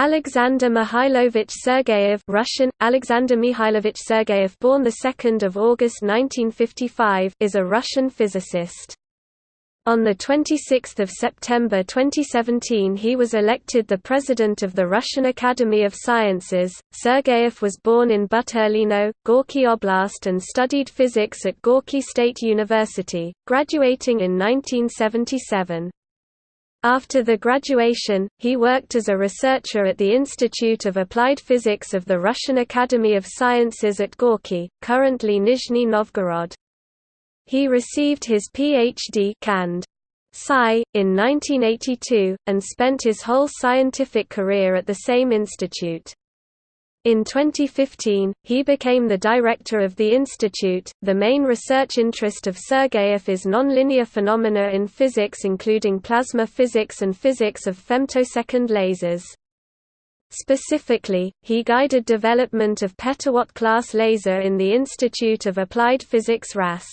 Alexander Mikhailovich Sergeyev Russian, Alexander Mikhailovich Sergeyev born 2 August 1955 is a Russian physicist. On 26 September 2017 he was elected the President of the Russian Academy of Sciences. Sergeyev was born in Buturlino, Gorky Oblast and studied physics at Gorky State University, graduating in 1977. After the graduation, he worked as a researcher at the Institute of Applied Physics of the Russian Academy of Sciences at Gorky, currently Nizhny Novgorod. He received his Ph.D. Cand. Sci. in 1982, and spent his whole scientific career at the same institute. In 2015, he became the director of the institute. The main research interest of Sergeyev is nonlinear phenomena in physics, including plasma physics and physics of femtosecond lasers. Specifically, he guided development of petawatt class laser in the Institute of Applied Physics RAS.